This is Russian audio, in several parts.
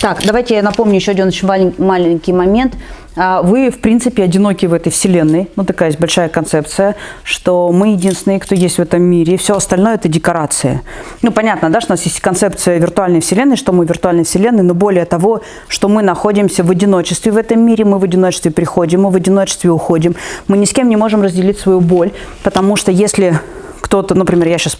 Так, давайте я напомню еще один очень малень- маленький момент. А, Вы, в принципе, одиноки в этой вселенной. Ну, такая есть большая концепция, что мы единственные, кто есть в этом мире. Все остальное – это декорация. Ну, понятно, да, что у нас есть концепция виртуальной вселенной, что мы в виртуальной вселенной, но более того, что мы находимся в одиночестве в этом мире, мы в одиночестве приходим, мы в одиночестве уходим. Мы ни с кем не можем разделить свою боль, потому что если кто-то, например, я сейчас,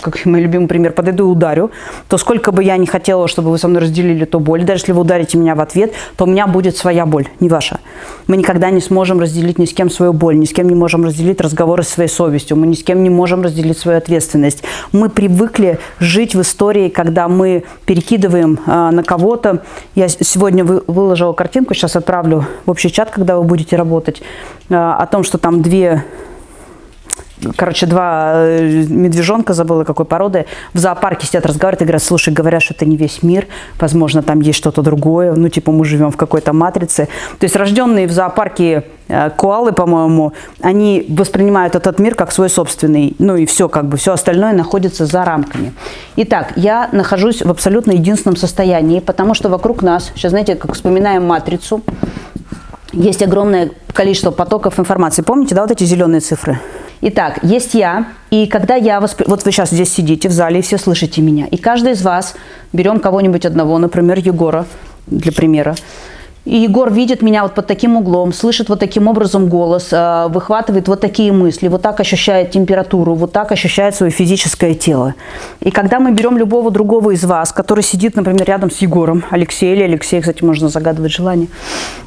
как мой любимый пример, подойду и ударю, то сколько бы я не хотела, чтобы вы со мной разделили эту боль, даже если вы ударите меня в ответ, то у меня будет своя боль, не ваша. Мы никогда не сможем разделить ни с кем свою боль, ни с кем не можем разделить разговоры с своей совестью, мы ни с кем не можем разделить свою ответственность. Мы привыкли жить в истории, когда мы перекидываем а, на кого-то. Я сегодня вы- выложила картинку, сейчас отправлю в общий чат, когда вы будете работать, а, о том, что там две короче, два э, медвежонка, забыла какой породы, в зоопарке сидят, разговаривают и говорят, слушай, говорят, что это не весь мир, возможно, там есть что-то другое, ну, типа, мы живем в какой-то матрице. То есть рожденные в зоопарке э, коалы, по-моему, они воспринимают этот мир как свой собственный, ну, и все, как бы, все остальное находится за рамками. Итак, я нахожусь в абсолютно единственном состоянии, потому что вокруг нас, сейчас, знаете, как вспоминаем матрицу, есть огромное количество потоков информации. Помните, да, вот эти зеленые цифры? Итак, есть я, и когда я воспри... Вот вы сейчас здесь сидите в зале, и все слышите меня. И каждый из вас, берем кого-нибудь одного, например, Егора, для примера, и Егор видит меня вот под таким углом, слышит вот таким образом голос, э, выхватывает вот такие мысли, вот так ощущает температуру, вот так ощущает свое физическое тело. И когда мы берем любого другого из вас, который сидит, например, рядом с Егором, Алексей или Алексей, кстати, можно загадывать желание,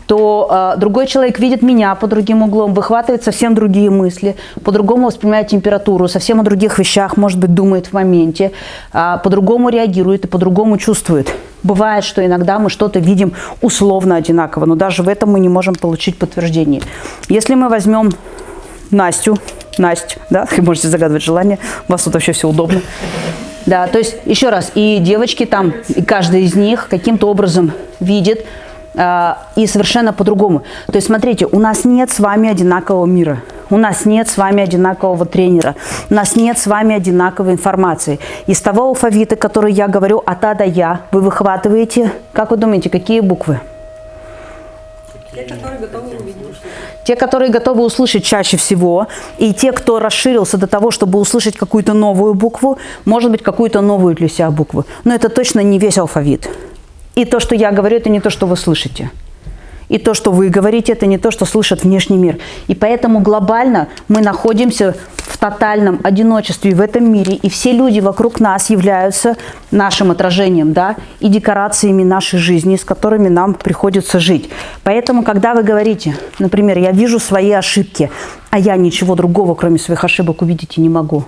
то э, другой человек видит меня под другим углом, выхватывает совсем другие мысли, по-другому воспринимает температуру, совсем о других вещах, может быть, думает в моменте, а, по-другому реагирует и по-другому чувствует. Бывает, что иногда мы что-то видим условно одинаково, но даже в этом мы не можем получить подтверждение. Если мы возьмем Настю, Настю, да, вы можете загадывать желание, у вас тут вообще все удобно. Да, то есть, еще раз, и девочки там, и каждая из них каким-то образом видит, а, и совершенно по-другому. То есть, смотрите, у нас нет с вами одинакового мира. У нас нет с вами одинакового тренера. У нас нет с вами одинаковой информации. Из того алфавита, который я говорю от А до Я, вы выхватываете, как вы думаете, какие буквы? Те, которые готовы увидеть. Те, которые готовы услышать чаще всего, и те, кто расширился до того, чтобы услышать какую-то новую букву, может быть, какую-то новую для себя букву. Но это точно не весь алфавит. И то, что я говорю, это не то, что вы слышите. И то, что вы говорите, это не то, что слышит внешний мир. И поэтому глобально мы находимся в тотальном одиночестве в этом мире. И все люди вокруг нас являются нашим отражением, да, и декорациями нашей жизни, с которыми нам приходится жить. Поэтому, когда вы говорите, например, я вижу свои ошибки, а я ничего другого, кроме своих ошибок, увидеть и не могу.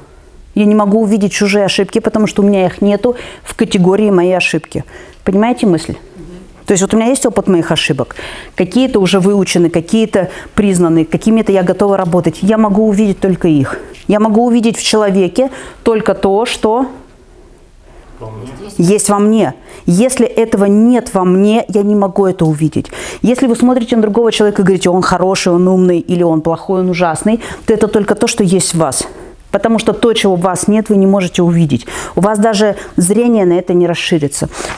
Я не могу увидеть чужие ошибки, потому что у меня их нету в категории мои ошибки. Понимаете мысль? То есть вот у меня есть опыт моих ошибок. Какие-то уже выучены, какие-то признаны, какими-то я готова работать. Я могу увидеть только их. Я могу увидеть в человеке только то, что есть во мне. Если этого нет во мне, я не могу это увидеть. Если вы смотрите на другого человека и говорите, он хороший, он умный, или он плохой, он ужасный, то это только то, что есть в вас. Потому что то, чего у вас нет, вы не можете увидеть. У вас даже зрение на это не расширится.